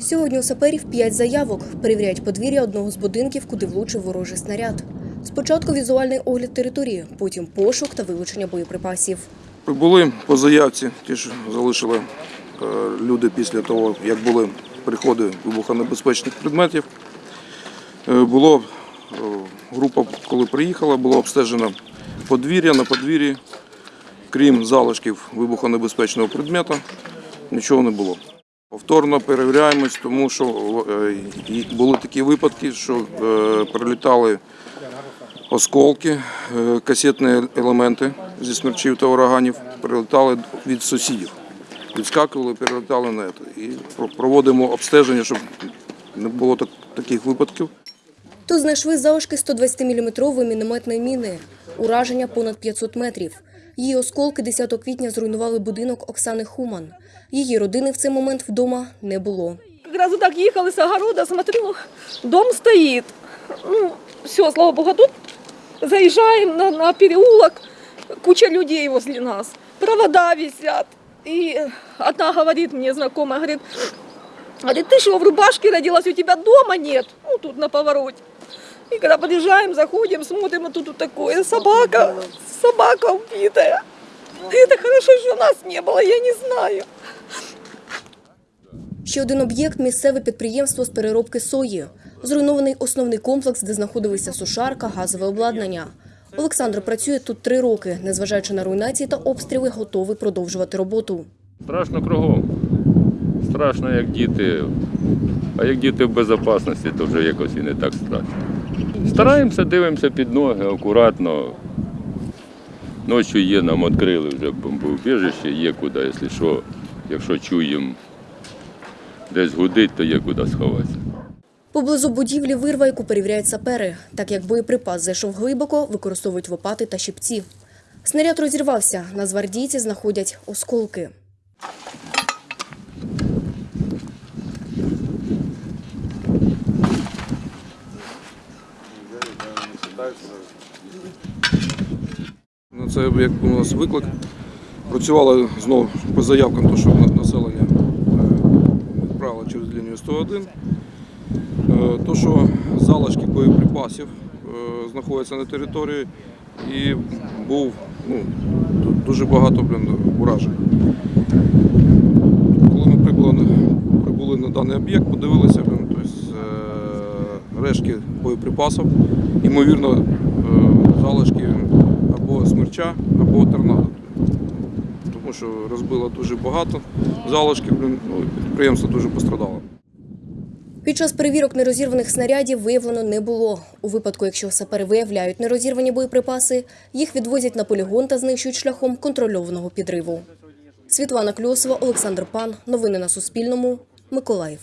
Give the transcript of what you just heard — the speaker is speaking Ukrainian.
Сьогодні у саперів п'ять заявок. Перевіряють подвір'я одного з будинків, куди влучив ворожий снаряд. Спочатку візуальний огляд території, потім пошук та вилучення боєприпасів. Прибули по заявці, ті ж залишили е, люди після того, як були приходи вибухонебезпечних предметів. Е, Було е, група, коли приїхала, було обстежено подвір'я на подвір'ї, крім залишків вибухонебезпечного предмета, нічого не було. Повторно перевіряємось, тому що е, були такі випадки, що е, прилітали осколки, е, касетні елементи зі смерчів та ураганів прилетали від сусідів. Відскакували, перелетали на це. І проводимо обстеження, щоб не було так- таких випадків. Тут знайшли залишки 120-мм мінометної міни. Ураження понад 500 метрів. Її осколки 10 квітня зруйнували будинок Оксани Хуман. Її родини в цей момент вдома не було. Как раз вот так ехала с огорода, смотрю, дом стоит. Ну, все, слава богу, тут заезжаем на, на переулок, куча людей возле нас, провода висят. И одна говорит мне, знакомая, говорит, говорит, ты в рубашке родилась, у тебя дома нет? Ну, тут на повороте. И когда подъезжаем, заходим, смотрим, а тут вот такое, собака, собака убитая. И это хорошо, что нас не было, я не знаю. Ще один об'єкт місцеве підприємство з переробки сої. Зруйнований основний комплекс, де знаходилися сушарка, газове обладнання. Олександр працює тут три роки. Незважаючи на руйнації та обстріли, готовий продовжувати роботу. Страшно кругом. Страшно, як діти. А як діти в безпечності, то вже якось і не так страшно. Стараємося, дивимося під ноги акуратно. Ночі є, нам відкрили вже бомбоубіжище, є куди, якщо що, якщо чуємо десь гудить, то є куди сховатися. Поблизу будівлі вирва, яку перевіряють сапери. Так як боєприпас зайшов глибоко, використовують лопати та щипці. Снаряд розірвався. Нацгвардійці знаходять осколки. Це як у нас виклик. Працювали знову по заявкам, то, що населення е, відправило через лінію 101. Е, То, що залишки боєприпасів е, знаходяться на території і був ну, дуже багато блін, уражень. Коли ми прибули, прибули на даний об'єкт, подивилися, блін, тобто, е, рештки боєприпасів, ймовірно, залишки смерча, або торнадо. Тому що розбило дуже багато залишків, ну, підприємство дуже пострадало. Під час перевірок нерозірваних снарядів виявлено не було. У випадку, якщо сапери виявляють нерозірвані боєприпаси, їх відвозять на полігон та знищують шляхом контрольованого підриву. Світлана Кльосова, Олександр Пан. Новини на Суспільному. Миколаїв.